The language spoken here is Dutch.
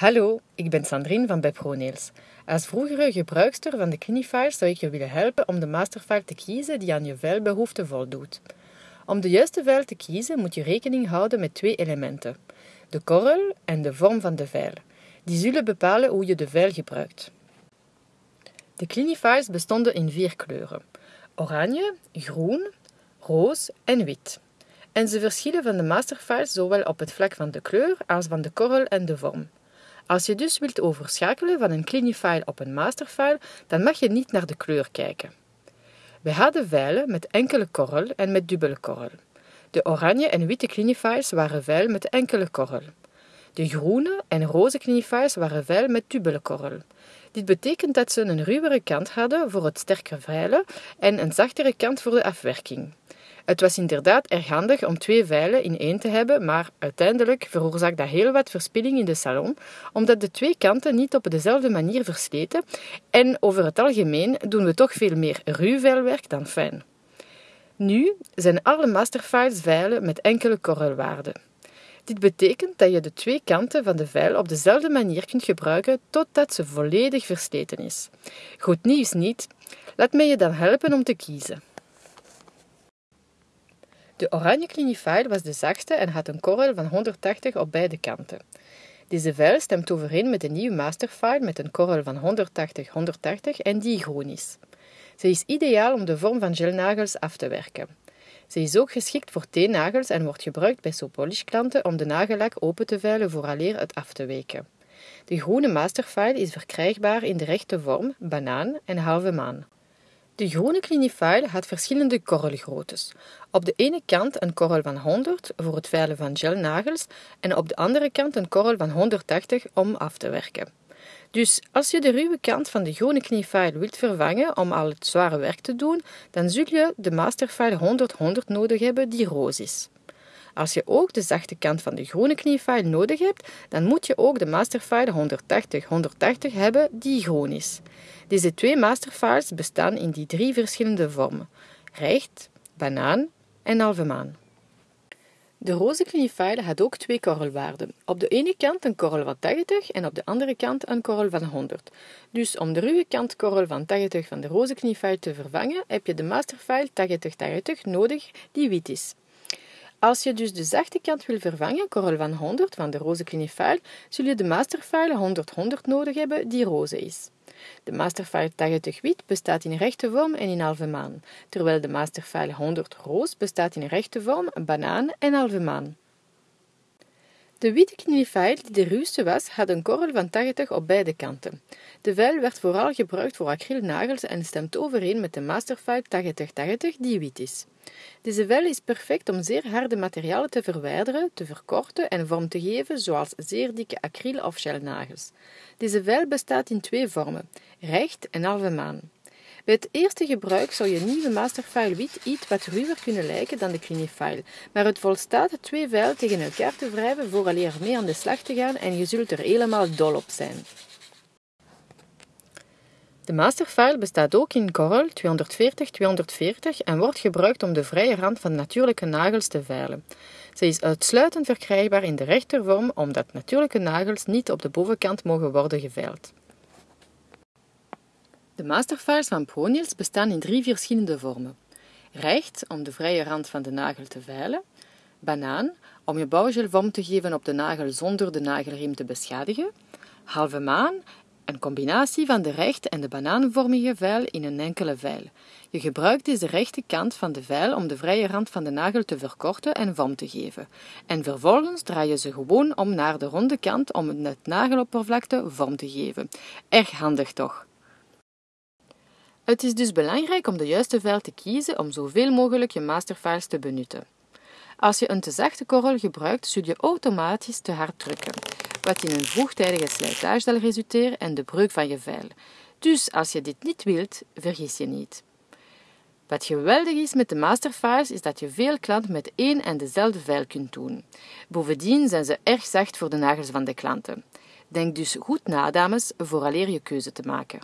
Hallo, ik ben Sandrine van bij ProNails. Als vroegere gebruikster van de Clinifiles zou ik je willen helpen om de masterfile te kiezen die aan je veilbehoefte voldoet. Om de juiste veil te kiezen moet je rekening houden met twee elementen: de korrel en de vorm van de veil. Die zullen bepalen hoe je de veil gebruikt. De Clinifiles bestonden in vier kleuren: oranje, groen, roos en wit. En ze verschillen van de masterfiles zowel op het vlak van de kleur als van de korrel en de vorm. Als je dus wilt overschakelen van een Clinifile op een masterfile, dan mag je niet naar de kleur kijken. We hadden veilen met enkele korrel en met dubbele korrel. De oranje en witte Clinifiles waren veil met enkele korrel. De groene en roze Clinifiles waren veil met dubbele korrel. Dit betekent dat ze een ruwere kant hadden voor het sterker veilen en een zachtere kant voor de afwerking. Het was inderdaad erg handig om twee veilen in één te hebben, maar uiteindelijk veroorzaakt dat heel wat verspilling in de salon, omdat de twee kanten niet op dezelfde manier versleten en over het algemeen doen we toch veel meer ruw veilwerk dan fijn. Nu zijn alle masterfiles veilen met enkele korrelwaarden. Dit betekent dat je de twee kanten van de veil op dezelfde manier kunt gebruiken totdat ze volledig versleten is. Goed nieuws niet. Laat mij je dan helpen om te kiezen. De oranje clinifile was de zachtste en had een korrel van 180 op beide kanten. Deze veil stemt overeen met de nieuwe masterfile met een korrel van 180-180 en die groen is. Ze is ideaal om de vorm van gelnagels af te werken. Ze is ook geschikt voor teennagels en wordt gebruikt bij sopolish klanten om de nagellak open te veilen vooraleer het af te weken. De groene masterfile is verkrijgbaar in de rechte vorm, banaan en halve maan. De groene clinifile had verschillende korrelgroottes. Op de ene kant een korrel van 100 voor het veilen van gelnagels en op de andere kant een korrel van 180 om af te werken. Dus als je de ruwe kant van de groene clinifile wilt vervangen om al het zware werk te doen, dan zul je de masterfile 100-100 nodig hebben die roos is. Als je ook de zachte kant van de groene kniefile nodig hebt, dan moet je ook de masterfile 180-180 hebben die groen is. Deze twee masterfiles bestaan in die drie verschillende vormen: recht, banaan en halve maan. De roze kniefile had ook twee korrelwaarden. Op de ene kant een korrel van 80 en op de andere kant een korrel van 100. Dus om de ruwe kant korrel van 80 van de roze kniefile te vervangen, heb je de masterfile 80-80 nodig die wit is. Als je dus de zachte kant wil vervangen, korrel van 100 van de roze clinifile, zul je de masterfile 100-100 nodig hebben die roze is. De masterfile 80 wit bestaat in rechte vorm en in halve maan, terwijl de masterfile 100 roos bestaat in rechte vorm, banaan en halve maan. De witte knifile, die de ruwste was, had een korrel van 80 op beide kanten. De veil werd vooral gebruikt voor acrylnagels en stemt overeen met de Masterfile 8080 die wit is. Deze veil is perfect om zeer harde materialen te verwijderen, te verkorten en vorm te geven, zoals zeer dikke acryl- of gelnagels. Deze veil bestaat in twee vormen, recht en halve maan. Bij het eerste gebruik zou je nieuwe masterfile wit iets wat ruwer kunnen lijken dan de Clinifile, maar het volstaat twee vuil tegen elkaar te wrijven vooraleer mee aan de slag te gaan en je zult er helemaal dol op zijn. De masterfile bestaat ook in korrel 240-240 en wordt gebruikt om de vrije rand van natuurlijke nagels te veilen. Ze is uitsluitend verkrijgbaar in de rechtervorm omdat natuurlijke nagels niet op de bovenkant mogen worden geveild. De masterfiles van ProNails bestaan in drie verschillende vormen. Recht, om de vrije rand van de nagel te veilen. Banaan, om je bouwgel vorm te geven op de nagel zonder de nagelriem te beschadigen. Halve maan, een combinatie van de recht- en de banaanvormige veil in een enkele veil. Je gebruikt deze rechte kant van de veil om de vrije rand van de nagel te verkorten en vorm te geven. En vervolgens draai je ze gewoon om naar de ronde kant om het nageloppervlakte vorm te geven. Erg handig toch? Het is dus belangrijk om de juiste veil te kiezen om zoveel mogelijk je masterfiles te benutten. Als je een te zachte korrel gebruikt, zul je automatisch te hard drukken, wat in een vroegtijdige slijtage zal resulteren en de breuk van je veil. Dus als je dit niet wilt, vergis je niet. Wat geweldig is met de masterfiles is dat je veel klanten met één en dezelfde veil kunt doen. Bovendien zijn ze erg zacht voor de nagels van de klanten. Denk dus goed na, dames, vooraleer je keuze te maken.